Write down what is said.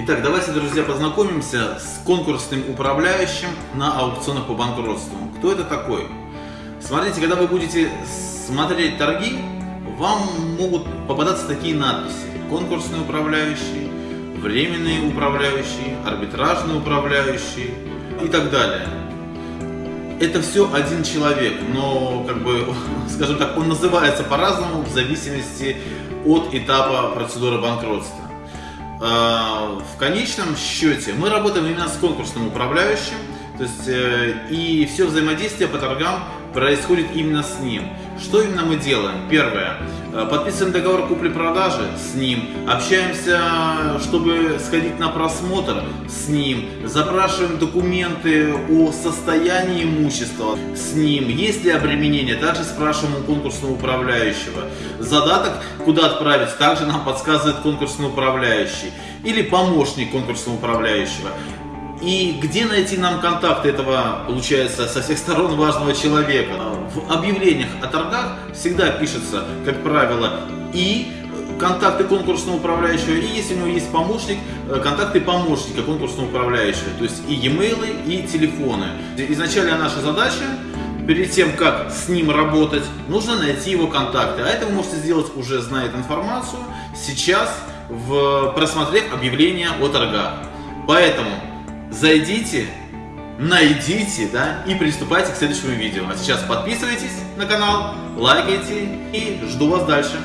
Итак, давайте, друзья, познакомимся с конкурсным управляющим на аукционах по банкротству. Кто это такой? Смотрите, когда вы будете смотреть торги, вам могут попадаться такие надписи. Конкурсный управляющий, временный управляющий, арбитражный управляющий и так далее. Это все один человек, но, как бы, скажем так, он называется по-разному в зависимости от этапа процедуры банкротства. А, в конечном счете мы работаем именно с конкурсным управляющим, то есть э, и все взаимодействие по торгам происходит именно с ним. Что именно мы делаем? Первое. Э, подписываем договор купли-продажи с ним. Общаемся, чтобы сходить на просмотр с ним. Запрашиваем документы о состоянии имущества с ним. Есть ли обременение? Также спрашиваем у конкурсного управляющего. Задаток, куда отправить, также нам подсказывает конкурсный управляющий. Или помощник конкурсного управляющего. И где найти нам контакты этого, получается, со всех сторон важного человека? В объявлениях о торгах всегда пишется, как правило, и контакты конкурсного управляющего, и если у него есть помощник, э, контакты помощника конкурсного управляющего, то есть и e-mail, и телефоны. Изначально наша задача, перед тем, как с ним работать, нужно найти его контакты. А это вы можете сделать, уже зная эту информацию, сейчас, в, просмотрев объявление о торгах. Поэтому зайдите, найдите, да, и приступайте к следующему видео. А сейчас подписывайтесь на канал, лайкайте и жду вас дальше.